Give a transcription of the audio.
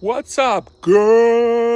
What's up, girl?